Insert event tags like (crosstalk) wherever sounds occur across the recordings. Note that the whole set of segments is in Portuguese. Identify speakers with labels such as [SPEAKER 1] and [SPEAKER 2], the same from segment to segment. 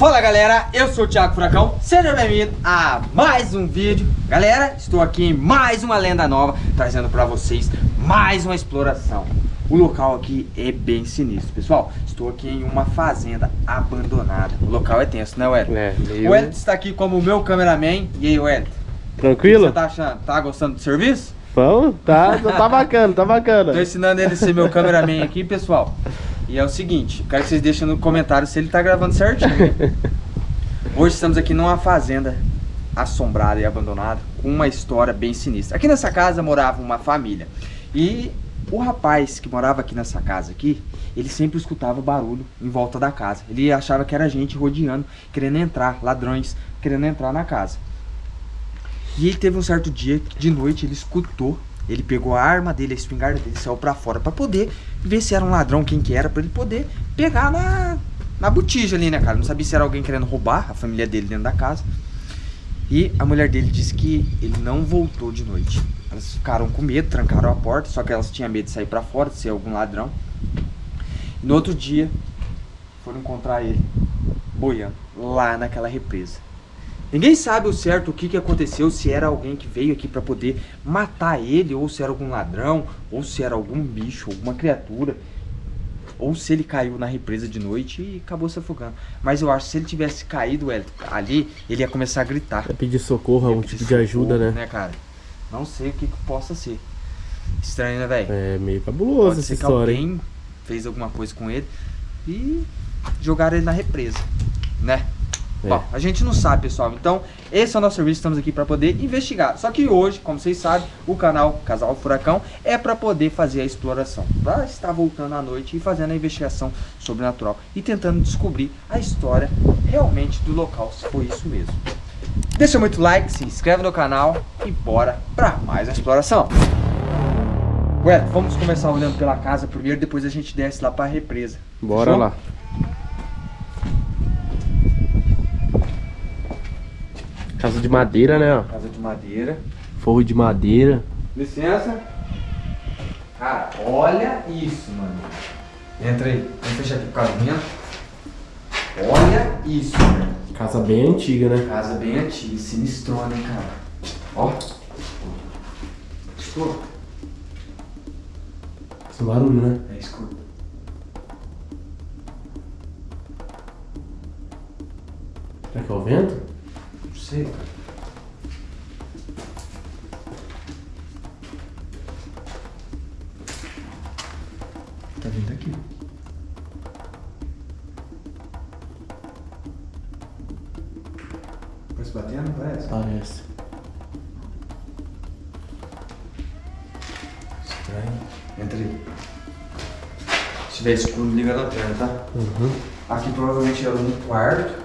[SPEAKER 1] Fala galera, eu sou o Thiago Furacão, seja bem-vindo a mais um vídeo Galera, estou aqui em mais uma lenda nova, trazendo para vocês mais uma exploração O local aqui é bem sinistro, pessoal Estou aqui em uma fazenda abandonada O local é tenso, né Wellington?
[SPEAKER 2] É, meio...
[SPEAKER 1] O Wellington está aqui como meu cameraman E aí Wellington?
[SPEAKER 2] Tranquilo?
[SPEAKER 1] O que você tá achando? Tá gostando do serviço?
[SPEAKER 2] Vamos? Tá, tá bacana, tá bacana.
[SPEAKER 1] Tô ensinando ele a ser meu cameraman aqui, pessoal. E é o seguinte, quero que vocês deixem no comentário se ele tá gravando certinho. (laughs) Hoje estamos aqui numa fazenda assombrada e abandonada, com uma história bem sinistra. Aqui nessa casa morava uma família. E o rapaz que morava aqui nessa casa aqui, ele sempre escutava barulho em volta da casa. Ele achava que era gente rodeando, querendo entrar, ladrões querendo entrar na casa. E ele teve um certo dia, de noite, ele escutou, ele pegou a arma dele, a espingarda dele, saiu pra fora pra poder ver se era um ladrão, quem que era, pra ele poder pegar na, na botija ali, né, cara? Não sabia se era alguém querendo roubar a família dele dentro da casa. E a mulher dele disse que ele não voltou de noite. Elas ficaram com medo, trancaram a porta, só que elas tinham medo de sair pra fora, de ser algum ladrão. No outro dia, foram encontrar ele boiando lá naquela represa. Ninguém sabe o certo o que, que aconteceu, se era alguém que veio aqui para poder matar ele, ou se era algum ladrão, ou se era algum bicho, alguma criatura, ou se ele caiu na represa de noite e acabou se afogando. Mas eu acho que se ele tivesse caído ali, ele ia começar a gritar.
[SPEAKER 2] Ia pedir socorro, algum tipo de ajuda, né?
[SPEAKER 1] né, cara? Não sei o que, que possa ser. Estranho, né, velho?
[SPEAKER 2] É meio cabuloso Pode essa história.
[SPEAKER 1] alguém hein? fez alguma coisa com ele e jogaram ele na represa, né? É. Bom, a gente não sabe, pessoal. Então, esse é o nosso serviço, estamos aqui para poder investigar. Só que hoje, como vocês sabem, o canal Casal Furacão é para poder fazer a exploração. Para estar voltando à noite e fazendo a investigação sobrenatural e tentando descobrir a história realmente do local, se foi isso mesmo. Deixa muito like, se inscreve no canal e bora para mais a exploração. Ué, vamos começar olhando pela casa primeiro, depois a gente desce lá para a represa.
[SPEAKER 2] Bora Fechou? lá. Casa de madeira, né?
[SPEAKER 1] Casa de madeira.
[SPEAKER 2] Forro de madeira.
[SPEAKER 1] Licença. Cara, olha isso, mano. Entra aí. Vamos fechar aqui por causa do vento. Olha isso, mano.
[SPEAKER 2] Casa bem antiga, né?
[SPEAKER 1] Casa bem antiga. Sinistrona, hein, cara. Ó. Escuta.
[SPEAKER 2] Esse barulho, né?
[SPEAKER 1] É, escuta.
[SPEAKER 2] Será que é o vento?
[SPEAKER 1] Sei. Tá vindo aqui. Parece batendo, parece?
[SPEAKER 2] Parece.
[SPEAKER 1] Estranho. Entra aí. Se tiver escuro, liga a lanterna, tá?
[SPEAKER 2] Uhum.
[SPEAKER 1] Aqui provavelmente era um quarto.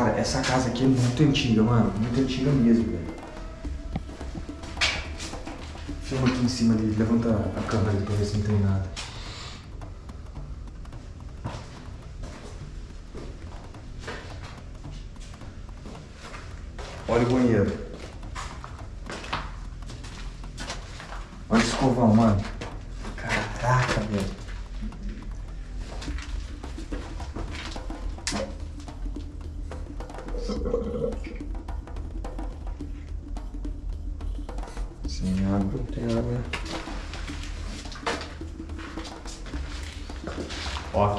[SPEAKER 1] Cara, essa casa aqui é muito antiga, mano. Muito antiga mesmo, velho. Filma aqui em cima ali, levanta a câmera pra ver se não tem nada. Olha o banheiro. Olha o escovão, mano. Caraca, velho.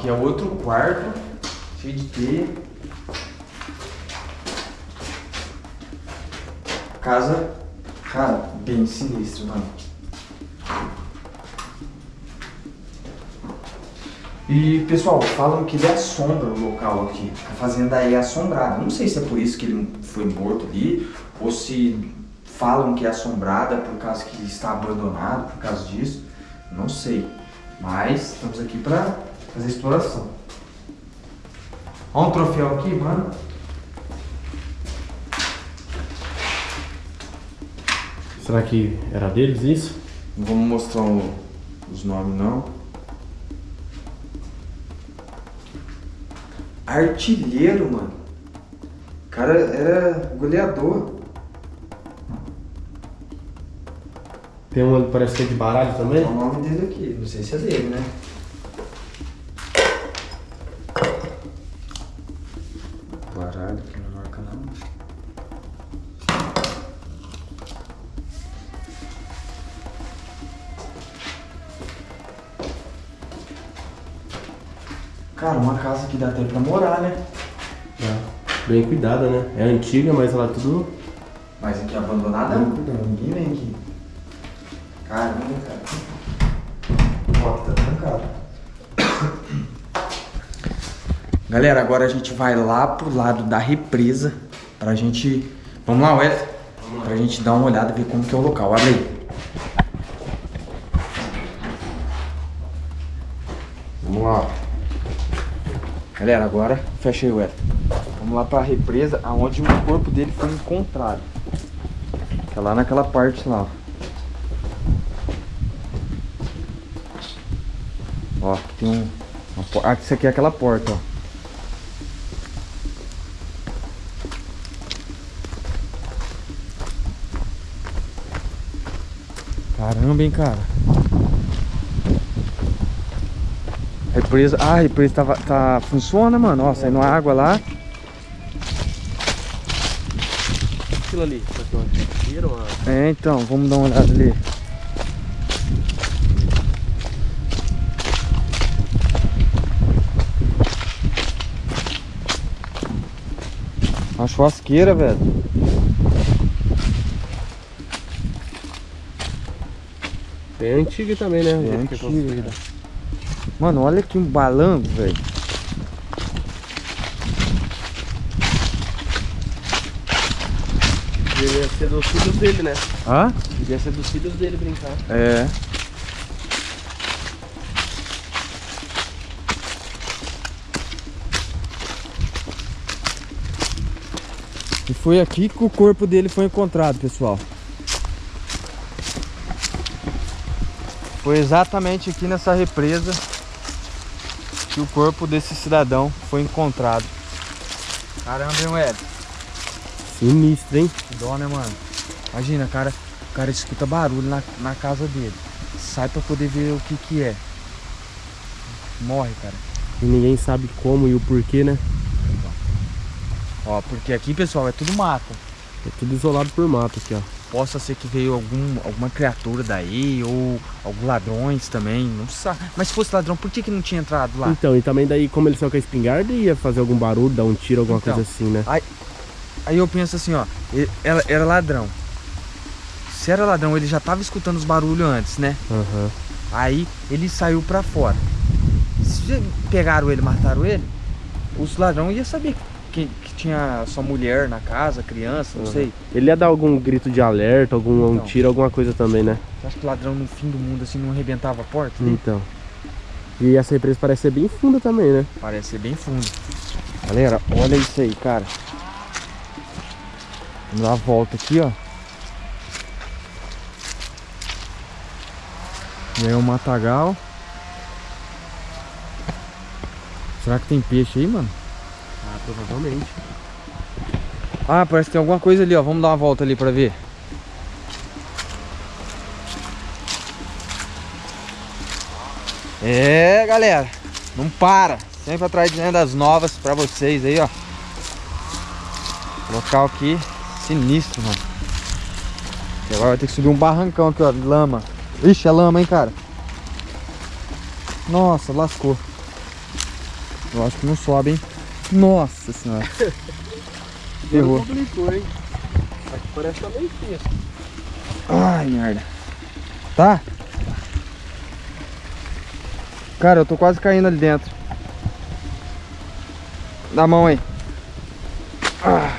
[SPEAKER 1] Aqui é outro quarto, cheio de teia. Casa, cara, bem sinistra, mano. E, pessoal, falam que ele assombra o local aqui. A fazenda é assombrada. Não sei se é por isso que ele foi morto ali, ou se falam que é assombrada por causa que está abandonado, por causa disso. Não sei. Mas estamos aqui para fazer exploração. Olha um troféu aqui, mano.
[SPEAKER 2] Será que era deles isso?
[SPEAKER 1] Não vamos mostrar o, os nomes não. Artilheiro, mano. O cara era goleador.
[SPEAKER 2] Tem um parece que é de baralho também?
[SPEAKER 1] Tem o nome dele aqui, não sei se é dele, né? Baralho que não marca não. Cara, uma casa que dá até pra morar, né?
[SPEAKER 2] É. Bem cuidada, né? É antiga, mas ela é tudo.
[SPEAKER 1] Mas aqui é abandonada não. Ninguém vem aqui. Caramba, cara. Ó, aqui tá trancado. Galera, agora a gente vai lá pro lado da represa pra gente... Vamos lá, Wesley? Pra gente dar uma olhada e ver como que é o local. Abre aí. Vamos lá. Galera, agora fecha aí, Wesley. Vamos lá pra represa, aonde o corpo dele foi encontrado. Que é lá naquela parte lá. Ó, aqui tem um... Uma, ah, isso aqui é aquela porta, ó. Caramba, hein, cara. Represa. Ah, a represa tá, tá, funciona, mano. Ó, saindo água lá.
[SPEAKER 2] Aquilo ali. É,
[SPEAKER 1] então, vamos dar uma olhada ali. Uma churrasqueira, velho.
[SPEAKER 2] Bem antiga também, né?
[SPEAKER 1] É
[SPEAKER 2] é
[SPEAKER 1] antiga. Mano, olha aqui um balanço, velho.
[SPEAKER 2] Devia ser dos filhos dele, né?
[SPEAKER 1] Hã?
[SPEAKER 2] Devia ser dos filhos dele brincar.
[SPEAKER 1] É. E foi aqui que o corpo dele foi encontrado, pessoal. Foi exatamente aqui nessa represa que o corpo desse cidadão foi encontrado. Caramba, hein, Ed?
[SPEAKER 2] Sinistro, hein?
[SPEAKER 1] Que dó, né, mano? Imagina, cara, o cara escuta barulho na, na casa dele. Sai pra poder ver o que que é. Morre, cara.
[SPEAKER 2] E ninguém sabe como e o porquê, né?
[SPEAKER 1] Ó, porque aqui, pessoal, é tudo mato.
[SPEAKER 2] É tudo isolado por mato aqui, ó.
[SPEAKER 1] Possa ser que veio algum, alguma criatura daí, ou alguns ladrões também, não sabe. Mas se fosse ladrão, por que que não tinha entrado lá?
[SPEAKER 2] Então, e também daí, como ele saiu com a espingarda, ia fazer algum barulho, dar um tiro, alguma
[SPEAKER 1] Então.
[SPEAKER 2] coisa assim, né?
[SPEAKER 1] Aí eu penso assim, ó, ele- era, ladrão. Se era ladrão, ele já tava escutando os barulhos antes, né?
[SPEAKER 2] Aham.
[SPEAKER 1] Aí ele saiu pra fora. Se pegaram ele, mataram ele, os ladrões iam saber que, que tinha sua mulher na casa, criança, não
[SPEAKER 2] Uhum.
[SPEAKER 1] sei.
[SPEAKER 2] Ele ia dar algum grito de alerta, algum um
[SPEAKER 1] Então.
[SPEAKER 2] tiro, alguma coisa também, né?
[SPEAKER 1] Você acha que ladrão no fim do mundo assim não arrebentava a porta? dele?
[SPEAKER 2] Então. E essa represa parece ser bem funda também, né?
[SPEAKER 1] Parece ser bem fundo. Galera, olha isso aí, cara. Vamos dar a volta aqui, ó. E aí o matagal. Será que tem peixe aí, mano?
[SPEAKER 2] Provavelmente.
[SPEAKER 1] Ah, parece que tem alguma coisa ali, ó. Vamos dar uma volta ali pra ver. É, galera. Não para. Sempre atrás de lendas novas pra vocês aí, ó. Local aqui sinistro, mano. E agora vai ter que subir um barrancão aqui, ó. Lama. Ixi, é lama, hein, cara. Nossa, lascou. Eu acho que não sobe, hein. Nossa senhora. Ferrou.
[SPEAKER 2] complicou, hein? Aqui parece que tá meio.
[SPEAKER 1] Ai, merda. Tá? Cara, eu tô quase caindo ali dentro. Dá a mão aí. Ah.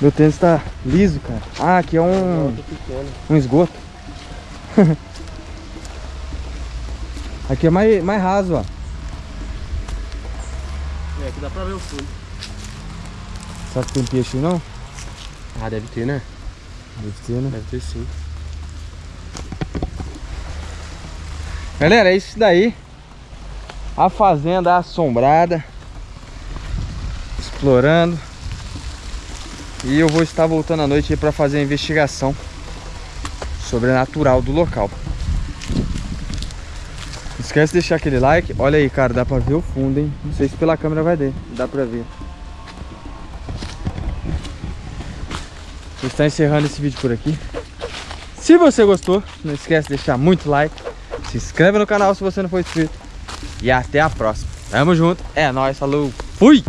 [SPEAKER 1] Meu tênis tá liso, cara. Ah, aqui é um, um esgoto. (laughs) aqui é mais, mais raso, ó.
[SPEAKER 2] Aqui dá pra ver o fundo.
[SPEAKER 1] Será que tem peixe aí, não?
[SPEAKER 2] Ah, deve ter, né?
[SPEAKER 1] Deve ter, né?
[SPEAKER 2] Deve ter sim.
[SPEAKER 1] Galera, é isso daí. A fazenda assombrada. Explorando. E eu vou estar voltando à noite pra fazer a investigação sobrenatural do local. Esquece de deixar aquele like. Olha aí, cara, dá pra ver o fundo, hein? Não sei se pela câmera vai dar. Dá pra ver. A tá encerrando esse vídeo por aqui. Se você gostou, não esquece de deixar muito like. Se inscreve no canal se você não for inscrito. E até a próxima. Tamo junto. É nóis. Falou. Fui!